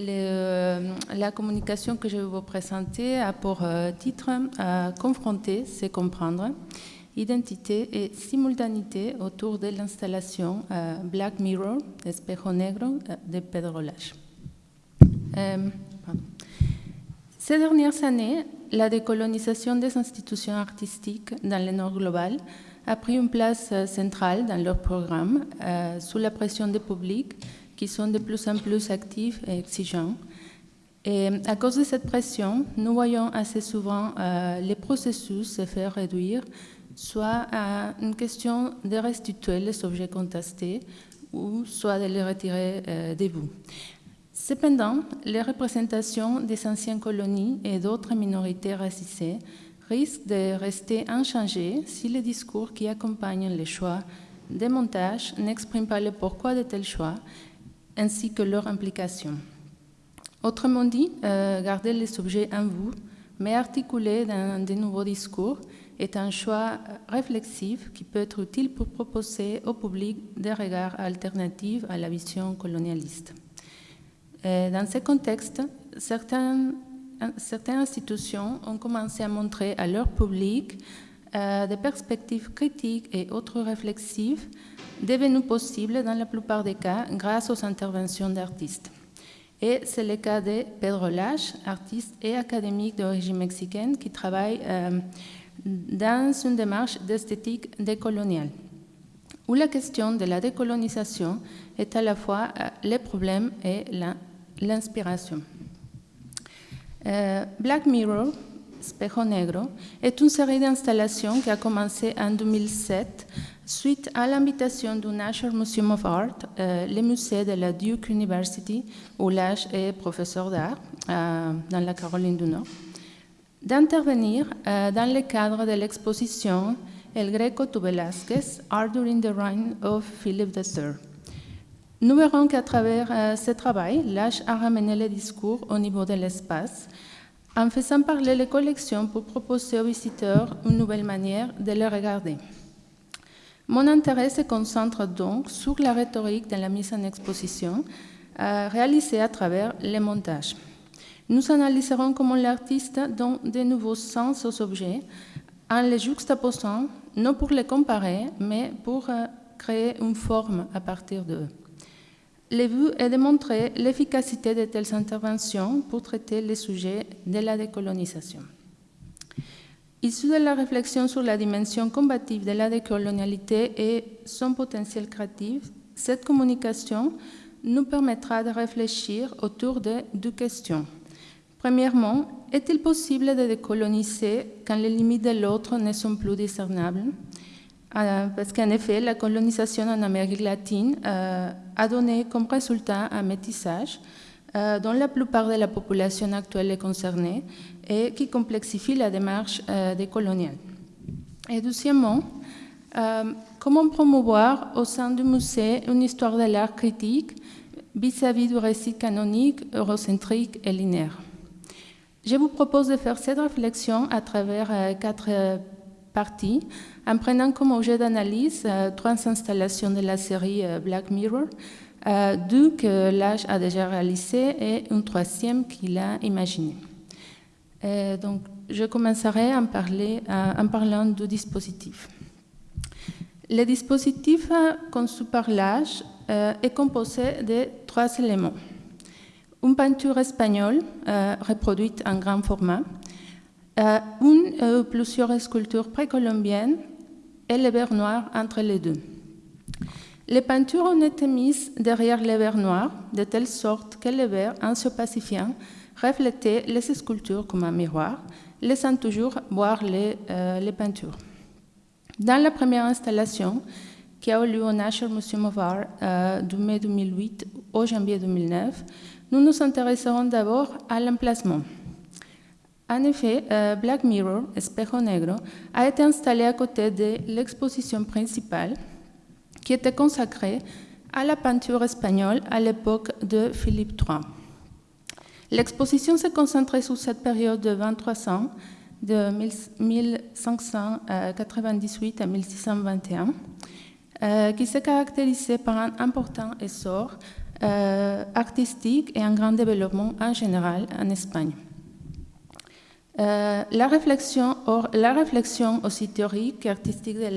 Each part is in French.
Le- la communication que je vais vous présenter a pour euh, titre euh, Confronter, c'est comprendre, identité et simultanéité autour de l'installation euh, Black Mirror, Espejo Negro euh, de Pedro. Euh, pardon. Ces dernières années, la décolonisation des institutions artistiques dans le Nord global a pris une place euh, centrale dans leur programme euh, sous la pression des publics qui sont de plus en plus actifs et exigeants. Et à cause de cette pression, nous voyons assez souvent euh, les processus se faire réduire, soit à une question de restituer les objets contestés, ou soit de les retirer euh, des bouts. Cependant, les représentations des anciennes colonies et d'autres minorités racisées risquent de rester inchangées si les discours qui accompagnent les choix des montages n'expriment pas le pourquoi de tels choix ainsi que leur implication. Autrement dit, euh, garder les objets en vous, mais articulés dans de nouveaux discours, est un choix réflexif qui peut être utile pour proposer au public des regards alternatifs à la vision colonialiste. Euh, Dans ce contexte, certaines, certaines institutions ont commencé à montrer à leur public euh, des perspectives critiques et autres réflexives devenues possibles dans la plupart des cas grâce aux interventions d'artistes. Et c'est le cas de Pedro Lage, artiste et académique d'origine mexicaine qui travaille euh, dans une démarche d'esthétique décoloniale, où la question de la décolonisation est à la fois euh, le problème et l'inspiration. Black Mirror, Espejo Negro, est une série d'installations qui a commencé en 2007 suite à l'invitation du National Museum of Art, euh, le musée de la Duke University, où Lage est professeur d'art euh, dans la Caroline du Nord, d'intervenir euh, dans le cadre de l'exposition El Greco to Velázquez, Art During the Reign of Philip III. Nous verrons qu'à travers ce travail, Lage a ramené le discours au niveau de l'espace, en faisant parler les collections pour proposer aux visiteurs une nouvelle manière de les regarder. Mon intérêt se concentre donc sur la rhétorique de la mise en exposition euh, réalisée à travers les montages. Nous analyserons comment l'artiste donne de nouveaux sens aux objets en les juxtaposant, non pour les comparer, mais pour euh, créer une forme à partir d'eux. But est de montrer l'efficacité de telles interventions pour traiter les sujets de la décolonisation. Issu de la réflexion sur la dimension combative de la décolonialité et son potentiel créatif, cette communication nous permettra de réfléchir autour de deux questions. Premièrement, est-il possible de décoloniser quand les limites de l'autre ne sont plus discernables? Parce qu'en effet, la colonisation en Amérique latine euh, a donné comme résultat un métissage euh, dont la plupart de la population actuelle est concernée et qui complexifie la démarche euh, décoloniale. Et deuxièmement, comment promouvoir au sein du musée une histoire de l'art critique vis-à-vis du récit canonique, eurocentrique et linéaire? Je vous propose de faire cette réflexion à travers quatre parties, en prenant comme objet d'analyse euh, trois installations de la série euh, Black Mirror, euh, deux que l'âge a déjà réalisées et une troisième qu'il a imaginée. Donc, je commencerai en, en parlant du dispositif. Le dispositif conçu par l'âge est composé de trois éléments. Une peinture espagnole reproduite en grand format, une ou plusieurs sculptures précolombiennes et le verre noir entre les deux. Les peintures ont été mises derrière le verre noir, de telle sorte que le verre, en se pacifiant, reflétait les sculptures comme un miroir, laissant toujours voir les, euh, les peintures. Dans la première installation, qui a eu lieu au National Museum of Art euh, du mai 2008 au janvier 2009, nous nous intéresserons d'abord à l'emplacement. En effet, euh, Black Mirror, Espejo Negro, a été installé à côté de l'exposition principale qui était consacrée à la peinture espagnole à l'époque de Philippe III. L'exposition s'est concentrée sur cette période de 23 ans, de 1598 à 1621, euh, qui s'est caractérisée par un important essor euh, artistique et un grand développement en général en Espagne. Euh, la, réflexion, la réflexion aussi théorique et artistique de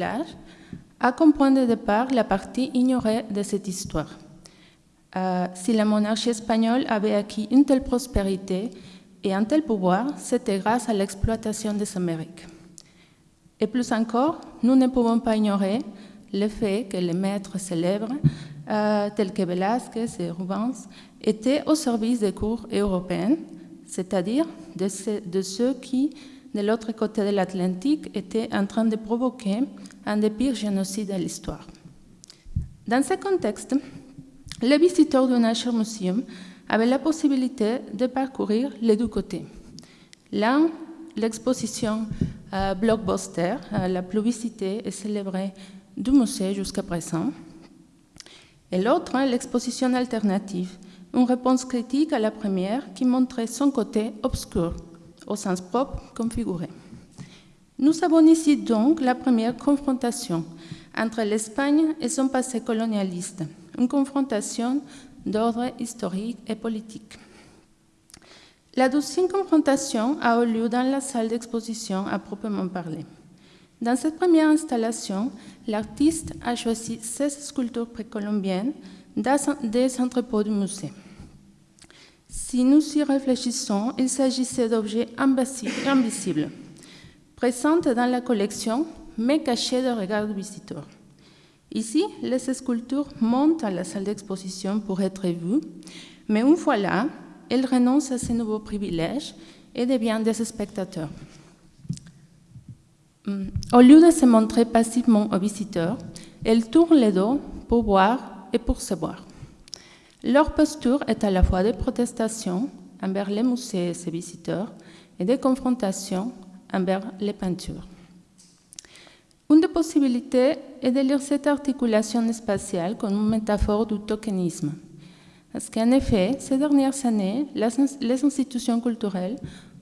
a comme point de départ la partie ignorée de cette histoire. Euh, si la monarchie espagnole avait acquis une telle prospérité et un tel pouvoir, c'était grâce à l'exploitation des Amériques. Et plus encore, nous ne pouvons pas ignorer le fait que les maîtres célèbres, euh, tels que Velázquez et Rubens, étaient au service des cours européennes, c'est-à-dire de, ceux qui, de l'autre côté de l'Atlantique, étaient en train de provoquer un des pires génocides de l'histoire. Dans ce contexte, les visiteurs du National Museum avaient la possibilité de parcourir les deux côtés. L'un, l'exposition euh, Blockbuster, euh, la plus visitée et célébrée du musée jusqu'à présent. Et l'autre, l'exposition alternative, une réponse critique à la première qui montrait son côté obscur, au sens propre configuré. Nous avons ici donc la première confrontation entre l'Espagne et son passé colonialiste, une confrontation d'ordre historique et politique. La deuxième confrontation a eu lieu dans la salle d'exposition à proprement parler. Dans cette première installation, l'artiste a choisi 16 sculptures précolombiennes des entrepôts du musée. Si nous y réfléchissons, il s'agissait d'objets invisibles, présents dans la collection, mais cachés de regard du visiteur. Ici, les sculptures montent à la salle d'exposition pour être vues, mais une fois là, elles renoncent à ces nouveaux privilèges et deviennent des spectateurs. Hmm. Au lieu de se montrer passivement aux visiteurs, elles tournent les dos pour boire et pour se boire. Leur posture est à la fois de protestation envers les musées et ses visiteurs et de confrontation envers les peintures. Une des possibilités est de lire cette articulation spatiale comme une métaphore du tokenisme. Parce qu'en effet, ces dernières années, les institutions culturelles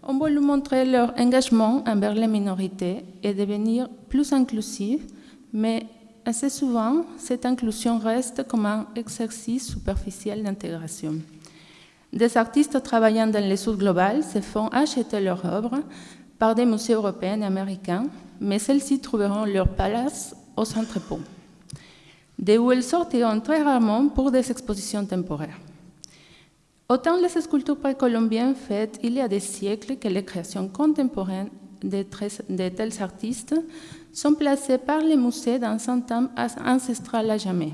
ont voulu montrer leur engagement envers les minorités et devenir plus inclusives, mais assez souvent, cette inclusion reste comme un exercice superficiel d'intégration. Des artistes travaillant dans les sud global se font acheter leurs œuvres par des musées européens et américains, mais celles-ci trouveront leur place aux entrepôts, d'où elles sortiront très rarement pour des expositions temporaires. Autant les sculptures précolombiennes faites il y a des siècles que les créations contemporaines de, tels artistes sont placées par les musées dans un temps ancestral à jamais.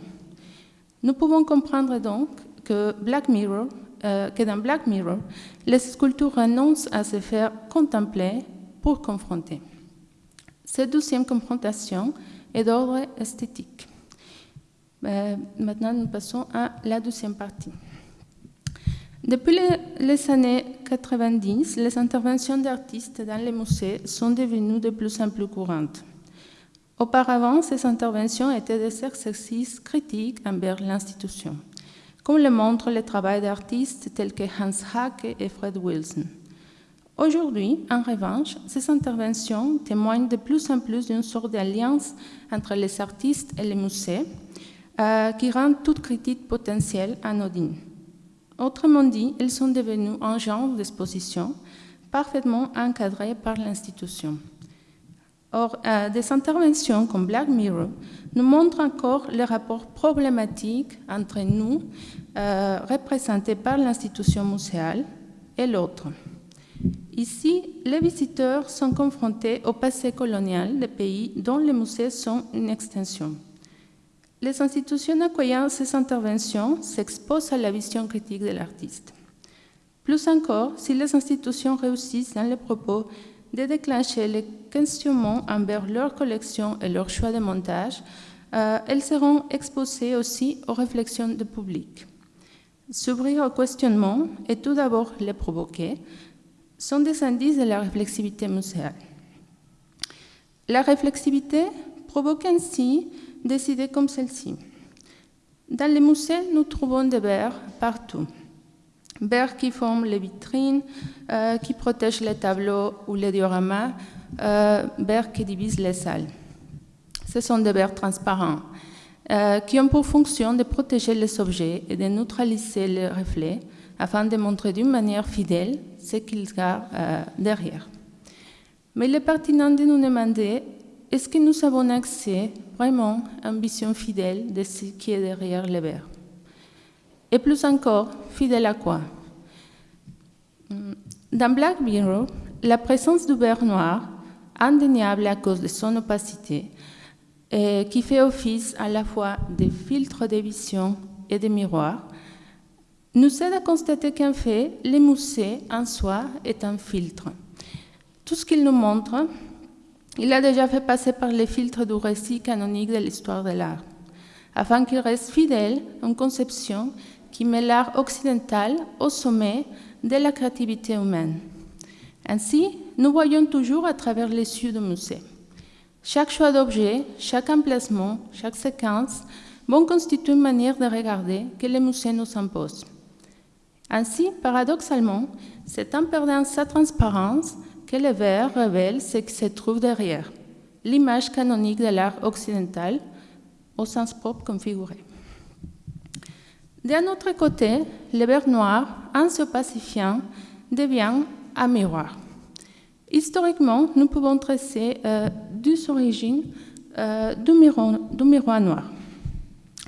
Nous pouvons comprendre donc que, Black Mirror, euh, que dans Black Mirror, les sculptures renoncent à se faire contempler pour confronter. Cette deuxième confrontation est d'ordre esthétique. Euh, maintenant, nous passons à la deuxième partie. Depuis les, années 90, les interventions d'artistes dans les musées sont devenues de plus en plus courantes. Auparavant, ces interventions étaient des exercices critiques envers l'institution, comme le montre le travail d'artistes tels que Hans Hake et Fred Wilson. Aujourd'hui, en revanche, ces interventions témoignent de plus en plus d'une sorte d'alliance entre les artistes et les musées euh, qui rend toute critique potentielle anodine. Autrement dit, elles sont devenues un genre d'exposition parfaitement encadré par l'institution. Or, euh, des interventions comme Black Mirror nous montrent encore le rapport problématique entre nous, euh, représentés par l'institution muséale, et l'autre. Ici, les visiteurs sont confrontés au passé colonial des pays dont les musées sont une extension. Les institutions accueillant ces interventions s'exposent à la vision critique de l'artiste. Plus encore, si les institutions réussissent dans les propos de déclencher les questionnements envers leur collection et leur choix de montage, euh, elles seront exposées aussi aux réflexions du public. S'ouvrir au questionnement et tout d'abord les provoquer sont des indices de la réflexivité muséale. La réflexivité provoque ainsi des idées comme celle-ci. Dans les musées, nous trouvons des verres partout. Verres qui forment les vitrines, euh, qui protègent les tableaux ou les dioramas, euh, verres qui divisent les salles. Ce sont des verres transparents. euh, qui ont pour fonction de protéger les objets et de neutraliser les reflets afin de montrer d'une manière fidèle ce qu'ils gardent euh, derrière. Mais il est pertinent de nous demander est-ce que nous avons accès vraiment à une vision fidèle de ce qui est derrière les verres? Et plus encore, fidèle à quoi? Dans Black Mirror, la présence du verre noir, indéniable à cause de son opacité, qui fait office à la fois de filtre de vision et de miroir, nous aide à constater qu'en fait, le musée en soi est un filtre. Tout ce qu'il nous montre, il a déjà fait passer par les filtres du récit canonique de l'histoire de l'art, afin qu'il reste fidèle à une conception qui met l'art occidental au sommet de la créativité humaine. Ainsi, nous voyons toujours à travers les yeux du musée. Chaque choix d'objet, chaque emplacement, chaque séquence vont constituer une manière de regarder que le musée nous impose. Ainsi, paradoxalement, c'est en perdant sa transparence que le verre révèle ce qui se trouve derrière, l'image canonique de l'art occidental au sens propre configuré. D'un autre côté, le verre noir, en se pacifiant, devient un miroir. Historiquement, nous pouvons tracer deux origines euh, du miroir noir.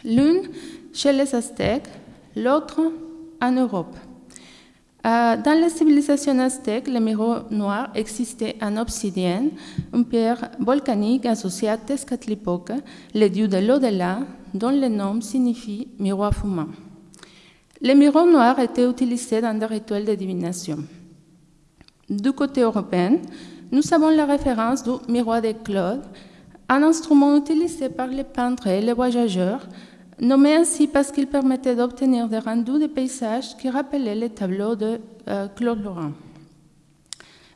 L'une chez les Aztèques, l'autre en Europe. Euh, dans la civilisation aztèque, le miroir noir existait en obsidienne, une pierre volcanique associée à Tezcatlipoca, le dieu de l'au-delà, dont le nom signifie miroir fumant. Les miroirs noirs étaient utilisés dans des rituels de divination. Du côté européen, nous avons la référence du miroir de Claude, un instrument utilisé par les peintres et les voyageurs nommé ainsi parce qu'il permettait d'obtenir des rendus de paysages qui rappelaient les tableaux de euh, Claude Lorrain.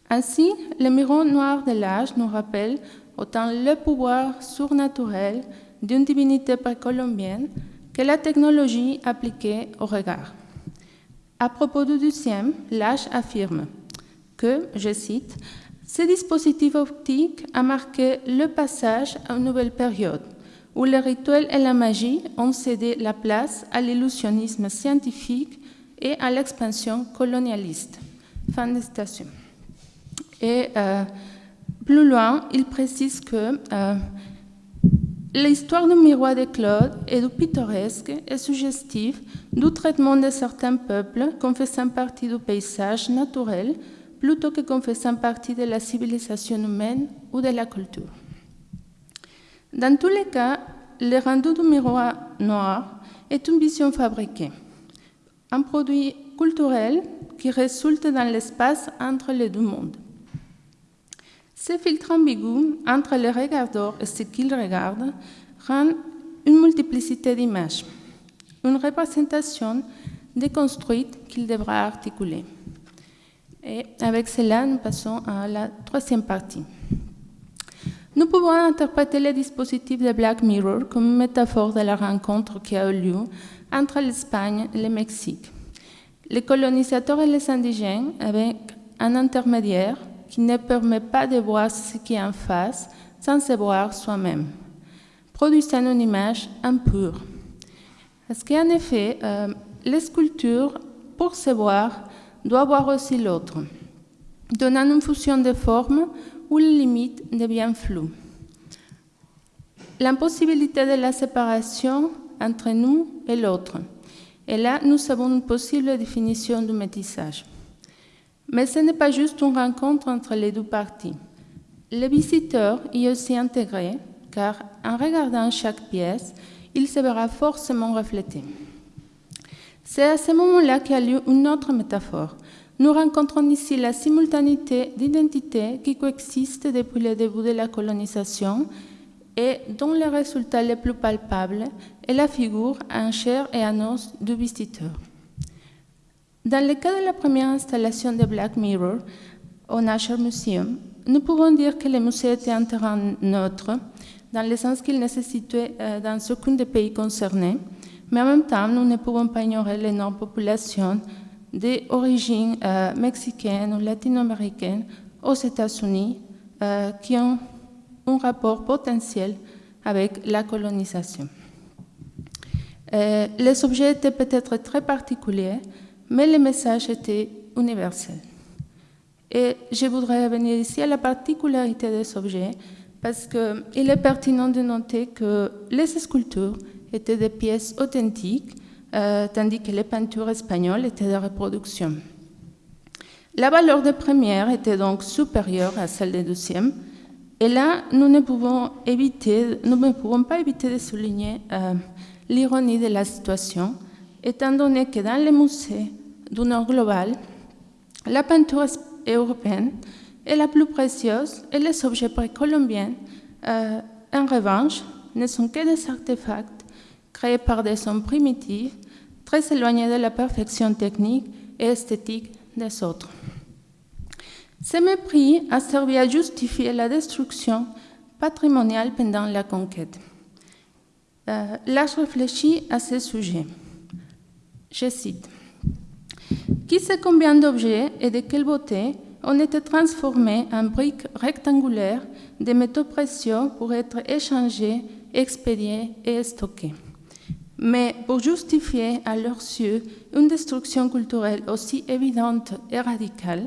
Ainsi, le miroir noir de l'âge nous rappelle autant le pouvoir surnaturel d'une divinité précolombienne que la technologie appliquée au regard. À propos du deuxième, l'âge affirme que, je cite, ce dispositif optique a marqué le passage à une nouvelle période où le rituel et la magie ont cédé la place à l'illusionnisme scientifique et à l'expansion colonialiste. Fin de citation. Et euh, plus loin, il précise que euh, l'histoire du miroir de Claude est du pittoresque et suggestive du traitement de certains peuples comme faisant partie du paysage naturel plutôt que comme faisant partie de la civilisation humaine ou de la culture. Dans tous les cas, le rendu du miroir noir est une vision fabriquée, un produit culturel qui résulte dans l'espace entre les deux mondes. Ce filtre ambigu entre les regardeurs et ce qu'ils regardent rend une multiplicité d'images, une représentation déconstruite qu'il devra articuler. Et avec cela, nous passons à la troisième partie. Nous pouvons interpréter le dispositif de Black Mirror comme une métaphore de la rencontre qui a eu lieu entre l'Espagne et le Mexique. Les colonisateurs et les indigènes avec un intermédiaire qui ne permet pas de voir ce qui est en face sans se voir soi-même, produisant une image impure. Parce qu'en effet, euh, les sculptures, pour se voir, doivent voir aussi l'autre, donnant une fusion de formes où les limites deviennent floues. L'impossibilité de la séparation entre nous et l'autre. Et là, nous avons une possible définition du métissage. Mais ce n'est pas juste une rencontre entre les deux parties. Le visiteur y est aussi intégré, car en regardant chaque pièce, il se verra forcément reflété. C'est à ce moment-là qu'il y a lieu une autre métaphore, nous rencontrons ici la simultanéité d'identités qui coexistent depuis le début de la colonisation et dont le résultat le plus palpable est la figure en chair et en os du visiteur. Dans le cas de la première installation de Black Mirror au National Museum, nous pouvons dire que le musée était un terrain neutre, dans le sens qu'il ne se situait euh, dans aucun des pays concernés, mais en même temps, nous ne pouvons pas ignorer l'énorme population d'origine euh, mexicaine ou latino-américaine aux États-Unis euh, qui ont un rapport potentiel avec la colonisation. Euh, les objets étaient peut-être très particuliers, mais le message était universel. Et je voudrais revenir ici à la particularité des objets, parce qu'il est pertinent de noter que les sculptures étaient des pièces authentiques, euh, tandis que les peintures espagnoles étaient des reproductions. La valeur de première était donc supérieure à celle de deuxième, et là, nous ne pouvons, éviter, nous ne pouvons pas éviter de souligner euh, l'ironie de la situation, étant donné que dans les musées du Nord global, la peinture européenne est la plus précieuse et les objets précolombiens, euh, en revanche, ne sont que des artefacts créés par des hommes primitifs, très éloignés de la perfection technique et esthétique des autres. Ce mépris a servi à justifier la destruction patrimoniale pendant la conquête. Euh, là, je réfléchis à ce sujet. Je cite Qui sait combien d'objets et de quelle beauté ont été transformés en briques rectangulaires de métaux précieux pour être échangés, expédiés et stockés mais pour justifier à leurs yeux une destruction culturelle aussi évidente et radicale,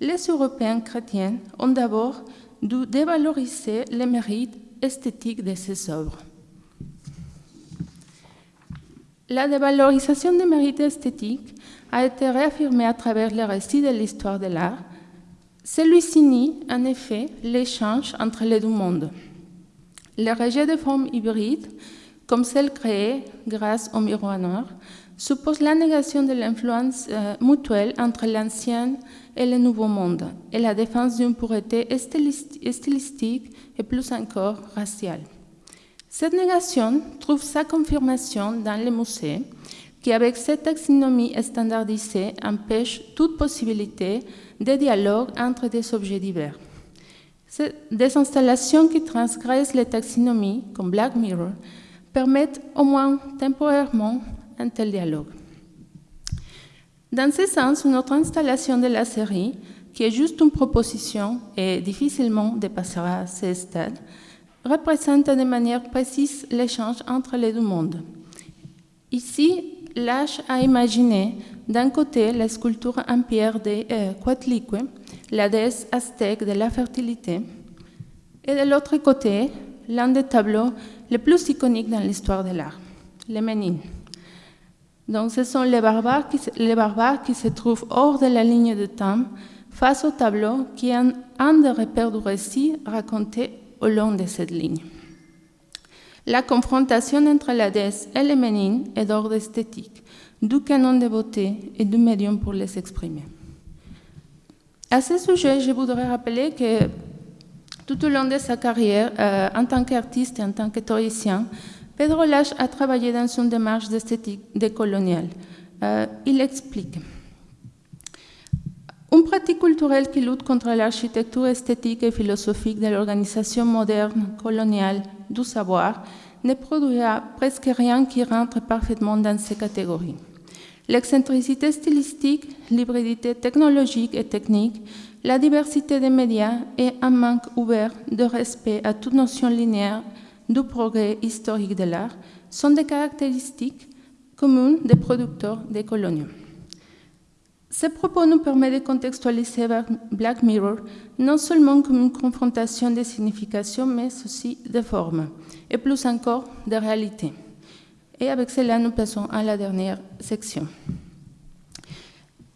les Européens chrétiens ont d'abord dû dévaloriser les mérites esthétiques de ces œuvres. La dévalorisation des mérites esthétiques a été réaffirmée à travers les récits de l'histoire de l'art. Celui-ci nie, en effet, l'échange entre les deux mondes. Le rejet de formes hybrides comme celle créée grâce au miroir noir, suppose la négation de l'influence euh, mutuelle entre l'ancien et le nouveau monde et la défense d'une pureté stylistique et plus encore raciale. Cette négation trouve sa confirmation dans les musées qui, avec cette taxonomie standardisée, empêche toute possibilité de dialogue entre des objets divers. Des installations qui transgressent les taxonomies, comme Black Mirror, permettent au moins temporairement un tel dialogue. Dans ce sens, notre installation de la série, qui est juste une proposition et difficilement dépassera ce stade, représente de manière précise l'échange entre les deux mondes. Ici, l'âge a imaginé d'un côté la sculpture en pierre de euh, la déesse aztèque de la fertilité, et de l'autre côté, l'un des tableaux les plus iconiques dans l'histoire de l'art, les Ménines. Donc, ce sont les barbares, qui, se trouvent hors de la ligne de temps face au tableau qui est un, des repères du récit raconté au long de cette ligne. La confrontation entre la déesse et les Ménines est d'ordre esthétique, du canon de beauté et du médium pour les exprimer. À ce sujet, je voudrais rappeler que tout au long de sa carrière, euh, en tant qu'artiste et en tant que théoricien, Pedro Lache a travaillé dans une démarche d'esthétique décoloniale. Euh, il explique. Une pratique culturelle qui lutte contre l'architecture esthétique et philosophique de l'organisation moderne coloniale du savoir ne produira presque rien qui rentre parfaitement dans ces catégories. L'excentricité stylistique, l'hybridité technologique et technique, la diversité des médias et un manque ouvert de respect à toute notion linéaire du progrès historique de l'art sont des caractéristiques communes des producteurs des coloniaux. Ce propos nous permet de contextualiser Black Mirror non seulement comme une confrontation des significations, mais aussi des formes, et plus encore de réalité. Et avec cela, nous passons à la dernière section.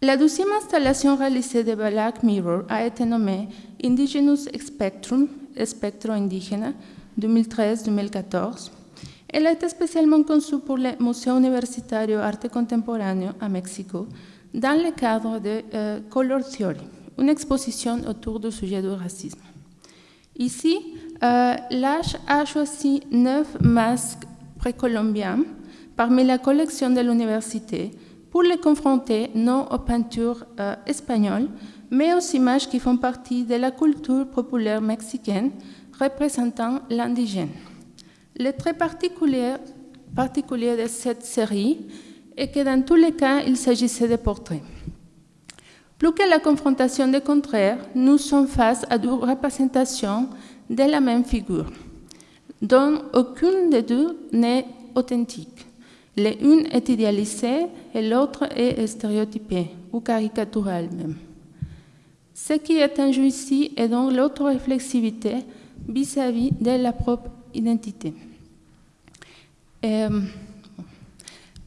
La deuxième installation réalisée de Black Mirror a été nommée Indigenous Spectrum, Spectro Indígena, 2013-2014. Elle a été spécialement conçue pour le Musée Universitario Arte Contemporáneo à Mexico dans le cadre de euh, Color Theory, une exposition autour du sujet du racisme. Ici, euh, l'âge a choisi neuf masques précolombiens parmi la collection de l'université pour les confronter non aux peintures euh, espagnoles, mais aux images qui font partie de la culture populaire mexicaine représentant l'indigène. Le très particulier, particulier de cette série est que dans tous les cas, il s'agissait de portraits. Plus que la confrontation des contraires, nous sommes face à deux représentations de la même figure, dont aucune des deux n'est authentique. L'une est idéalisée et l'autre est stéréotypée ou caricaturale même. Ce qui est en jeu ici est donc l'auto-réflexivité vis-à-vis de la propre identité.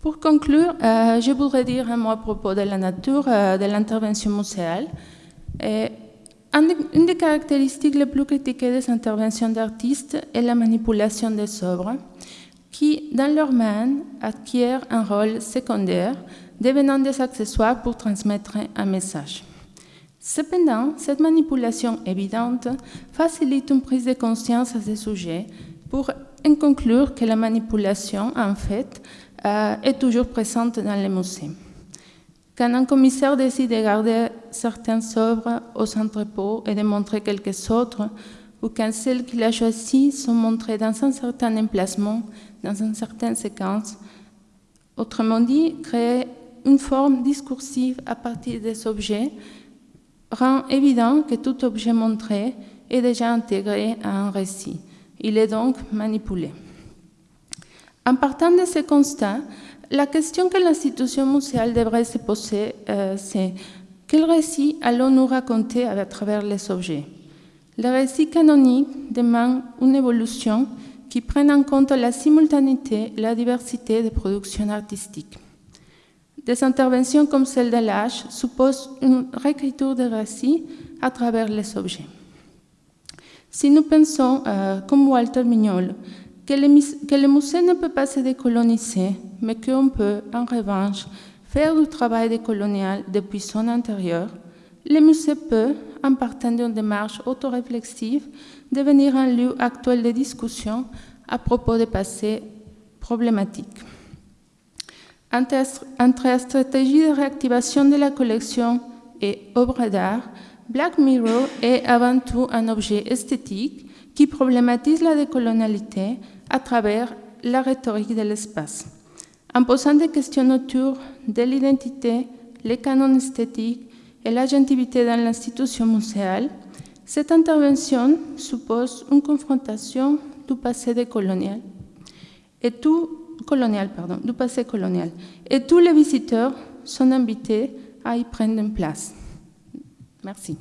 pour conclure, euh, je voudrais dire un mot à propos de la nature euh, de l'intervention muséale. une des caractéristiques les plus critiquées des interventions d'artistes est la manipulation des œuvres, qui, dans leurs mains, acquièrent un rôle secondaire, devenant des accessoires pour transmettre un message. Cependant, cette manipulation évidente facilite une prise de conscience à ce sujet pour en conclure que la manipulation, en fait, euh, est toujours présente dans les musées. Quand un commissaire décide de garder certaines œuvres aux entrepôts et de montrer quelques autres, ou quand celles qu'il a choisies sont montrées dans un certain emplacement, dans une certaine séquence, autrement dit, créer une forme discursive à partir des objets rend évident que tout objet montré est déjà intégré à un récit. Il est donc manipulé. En partant de ce constat, la question que l'institution muséale devrait se poser, euh, c'est quel récit allons-nous raconter à travers les objets? Le récit canonique demande une évolution qui prenne en compte la simultanéité et la diversité des productions artistiques. Des interventions comme celle de l'âge supposent une réécriture des récits à travers les objets. Si nous pensons, euh, comme Walter Mignol, que le, musée ne peut pas se décoloniser, mais qu'on peut, en revanche, faire du travail décolonial depuis son intérieur, le musée peut, en partant d'une démarche autoréflexive, devenir un lieu actuel de discussion à propos des passés problématiques. Entre la stratégie de réactivation de la collection et œuvre d'art, Black Mirror est avant tout un objet esthétique qui problématise la décolonialité à travers la rhétorique de l'espace. En posant des questions autour de l'identité, les canons esthétiques et l'agentivité dans l'institution muséale, cette intervention suppose une confrontation du passé décolonial et colonial, pardon, du passé colonial. Et tous les visiteurs sont invités à y prendre une place. Merci.